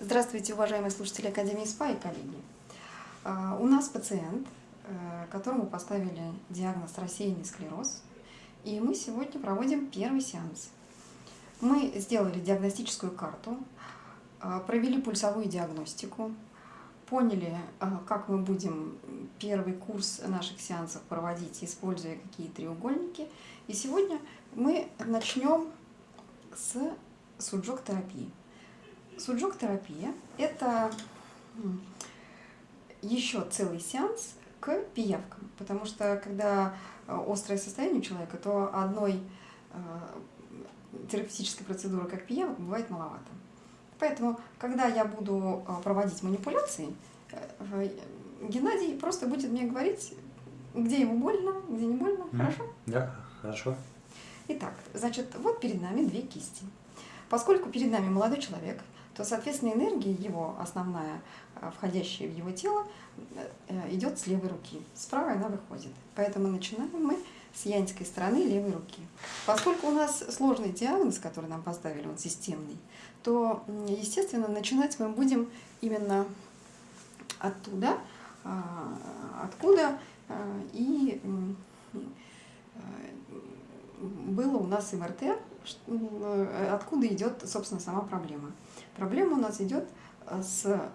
Здравствуйте, уважаемые слушатели Академии СПА и коллеги. А, у нас пациент, э, которому поставили диагноз рассеянный склероз, и мы сегодня проводим первый сеанс. Мы сделали диагностическую карту, а, провели пульсовую диагностику, поняли, а, как мы будем первый курс наших сеансов проводить, используя какие треугольники. И сегодня мы начнем с суджок-терапии. Суджок-терапия – это еще целый сеанс к пиявкам, потому что когда э, острое состояние у человека, то одной э, терапевтической процедуры, как пиявок, бывает маловато. Поэтому, когда я буду э, проводить манипуляции, Геннадий просто будет мне говорить, где ему больно, где не больно. Mm. Хорошо? Да, хорошо. Итак, значит, вот перед нами две кисти. Поскольку перед нами молодой человек, то, соответственно, энергия его, основная, э, входящая в его тело, э, идет с левой руки. С правой она выходит. Поэтому начинаем мы с янской стороны левой руки. Поскольку у нас сложный диагноз, который нам поставили, он системный, то, естественно, начинать мы будем именно оттуда, а, откуда э, и было у нас МРТ, откуда идет, собственно, сама проблема. Проблема у нас идет э, с э,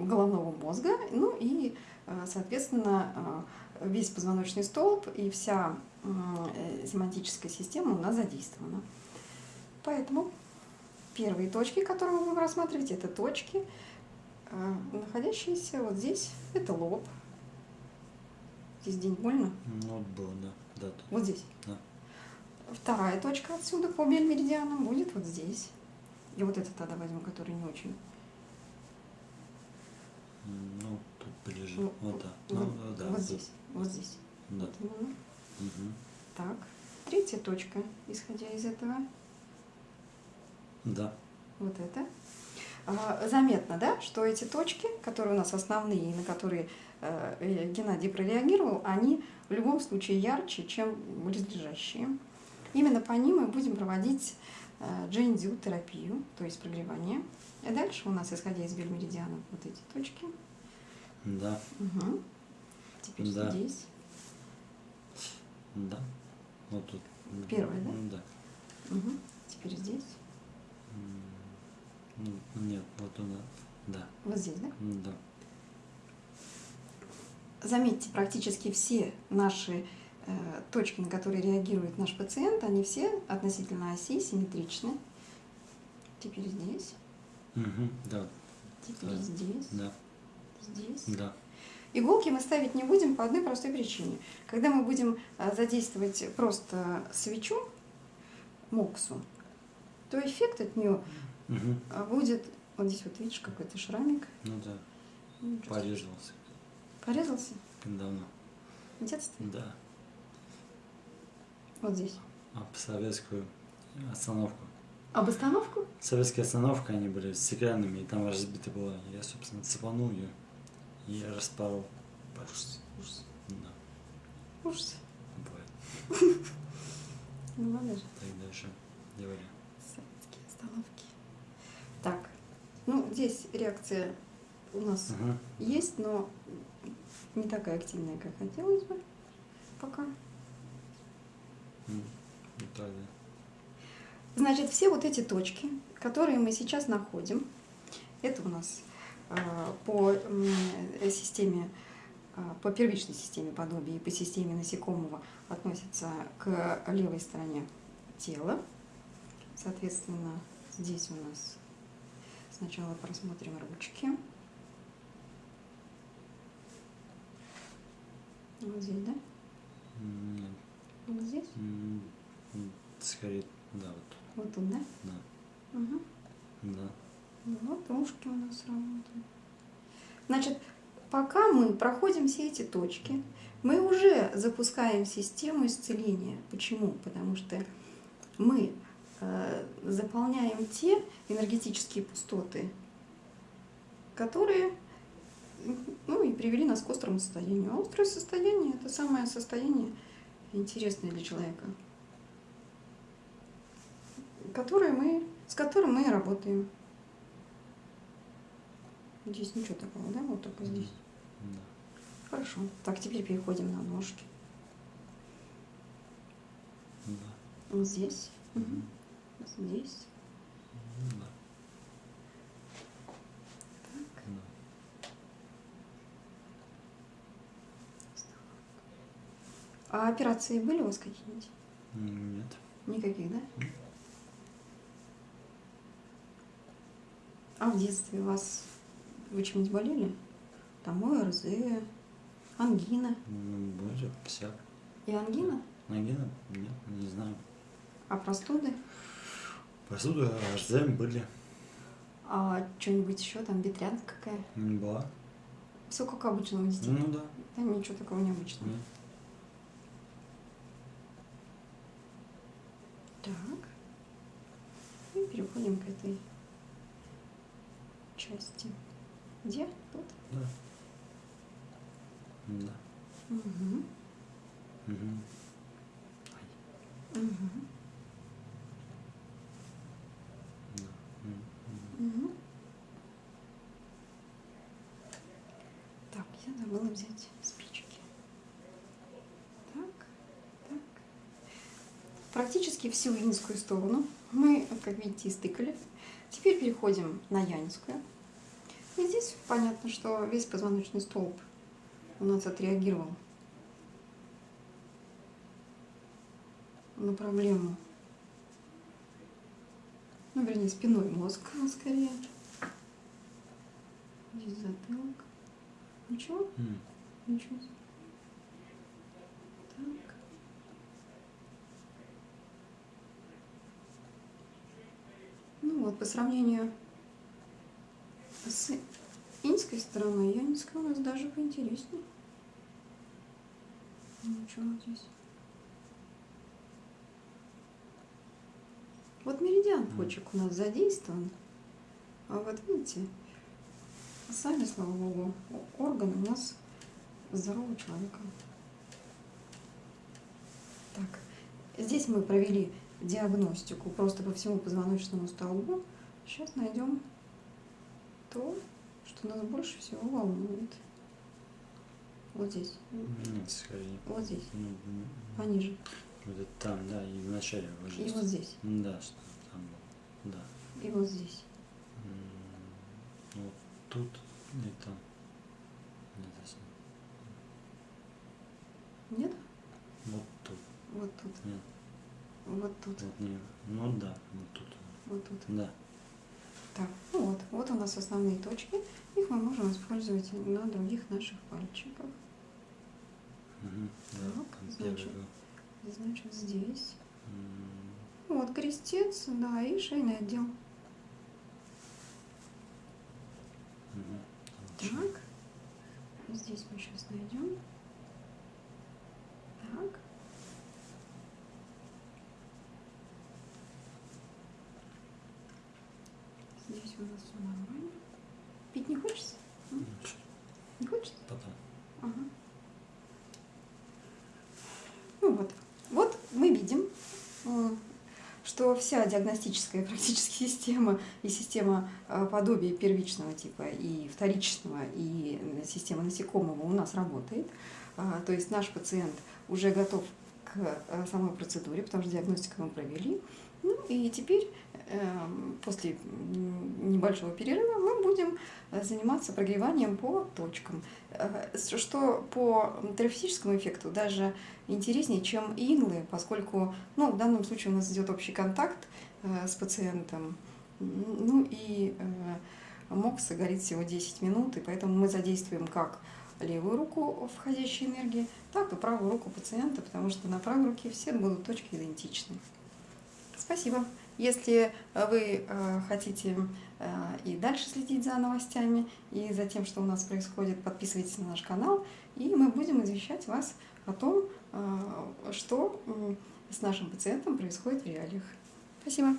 головного мозга, ну и, э, соответственно, весь позвоночный столб и вся семантическая система у нас задействована. Поэтому первые точки, которые мы будем рассматривать, это точки, находящиеся вот здесь. Это лоб. Здесь день больно? Ну, вот было, да. да тут. Вот здесь? Да. Вторая точка отсюда по бельмеридианам будет вот здесь. И вот это тогда возьму, который не очень. Ну, тут ближе. Ну, вот, да. Ну, вот, да. Вот здесь. Вот здесь. Да. Вот угу. Так. Третья точка, исходя из этого. Да. Вот это. А, заметно, да, что эти точки, которые у нас основные, на которые э, э, Геннадий прореагировал, они в любом случае ярче, чем близлежащие. Именно по ним мы будем проводить джейндю терапию, то есть прогревание. И дальше у нас, исходя из бельмеридианов, вот эти точки. Да. Угу. Теперь да. здесь. Да. Вот тут. Первая, да? Да. Угу. Теперь здесь. Ну, нет, вот туда. Да. Вот здесь, да? Да. Заметьте, практически все наши Э, точки, на которые реагирует наш пациент, они все относительно оси симметричны. Теперь здесь. Угу, да. Теперь да. здесь. Да. Здесь. Да. Иголки мы ставить не будем по одной простой причине. Когда мы будем э, задействовать просто свечу, моксу, то эффект от нее угу. будет... Вот здесь вот видишь какой-то шрамик. Ну да. Ну, Порезался. Порезался? Давно. В детстве? Да. Вот здесь. Об советскую остановку. Об остановку? Советская остановка, они были стеклянными, и там разбита была. Я, собственно, цепанул ее и распорол. Ужас, ужас. Да. Ужас. Бывает. Ну ладно же. Так дальше делали. Советские остановки. Так, ну здесь реакция у нас ага. есть, но не такая активная, как хотелось бы пока. Италия. Значит, все вот эти точки, которые мы сейчас находим, это у нас э, по системе, э, по первичной системе подобия и по системе насекомого относятся к левой стороне тела. Соответственно, здесь у нас сначала просмотрим ручки. Вот здесь, да? Нет. Вот здесь? Скорее, да, вот. Вот тут, да? Да. Угу. Да. Вот ушки у нас работают. Значит, пока мы проходим все эти точки, мы уже запускаем систему исцеления. Почему? Потому что мы э, заполняем те энергетические пустоты, которые ну, и привели нас к острому состоянию. А острое состояние – это самое состояние, интересное для человека, которое мы, с которым мы работаем. Здесь ничего такого, да? Вот только здесь. Да. Хорошо. Так, теперь переходим на ножки. Да. Вот здесь. Мгм. Здесь. Да. Так. Да. А операции были у вас какие-нибудь? Нет. Никаких, да? М. А в детстве у вас вы чем-нибудь болели? Там ОРЗ, ангина. Ну, были всяк. И ангина? Ангина? Нет, не знаю. А простуды? Посуду РЗМ были. А что-нибудь еще там, ветрянка какая? Не была. Все как обычно у детей. Ну да. Да ничего такого необычного. Нет. Так. И переходим к этой части. Где? Тут? Да. Да. Угу. Мгм. Угу. Да. Угу. Так, я забыла взять спички. Так, так. Практически всю инскую сторону мы, как видите, стыкали. Теперь переходим на янскую. И здесь понятно, что весь позвоночный столб у нас отреагировал на проблему. Ну, вернее, спиной мозг скорее. Здесь затылок. Ничего? М. Ничего. Так. Ну вот, по сравнению с инской стороной, янская у нас даже поинтереснее. Ничего здесь. Вот меридиан почек у нас задействован. А вот видите, сами, слава богу, органы у нас здорового человека. Так, здесь мы провели диагностику просто по всему позвоночному столбу. Сейчас найдем то, что нас больше всего волнует. Вот здесь, Нет, скорее. вот здесь, Ну, м, пониже. Вот это там, да, и в начале уже. И вот здесь, Да, что там было. Да. и вот здесь. Вот тут и там. Нет, здесь нет. Нет? Вот тут. Вот тут, Нет, вот тут, вот не. Ну да, вот тут. вот тут. Да. Так, ну вот, вот у нас основные точки. Их мы можем использовать на других наших пальчиках. Мгм, да, Так, значит. Значит, здесь. М, Вот крестец, да, и шейный отдел. отлично. Так. Здесь мы сейчас найдем. Так. Нас все нормально. Пить не хочется? Ну, чё, Не хочется? Потом. Ага. Ну вот. Вот мы видим, м, что вся диагностическая практически система и система э, подобия первичного типа и вторичного и э, система насекомого у нас работает. А, То есть наш пациент уже готов к э, самой процедуре, потому что диагностику мы провели. Ну и теперь эм, после небольшого перерыва мы будем э, заниматься прогреванием по точкам, Э, что по терапевтическому эффекту даже интереснее, чем иглы, поскольку ну, в данном случае у нас идет общий контакт э, с пациентом, ну и МОКСа горит всего 10 минут, и поэтому мы задействуем как левую руку входящей энергии, так и правую руку пациента, потому что на правой руке все будут точки идентичны. Спасибо. Если э, вы э, хотите э, и дальше следить за новостями и за тем, что у нас происходит, подписывайтесь на наш канал, и мы будем извещать вас о том, что с нашим пациентом происходит в реалиях. Спасибо.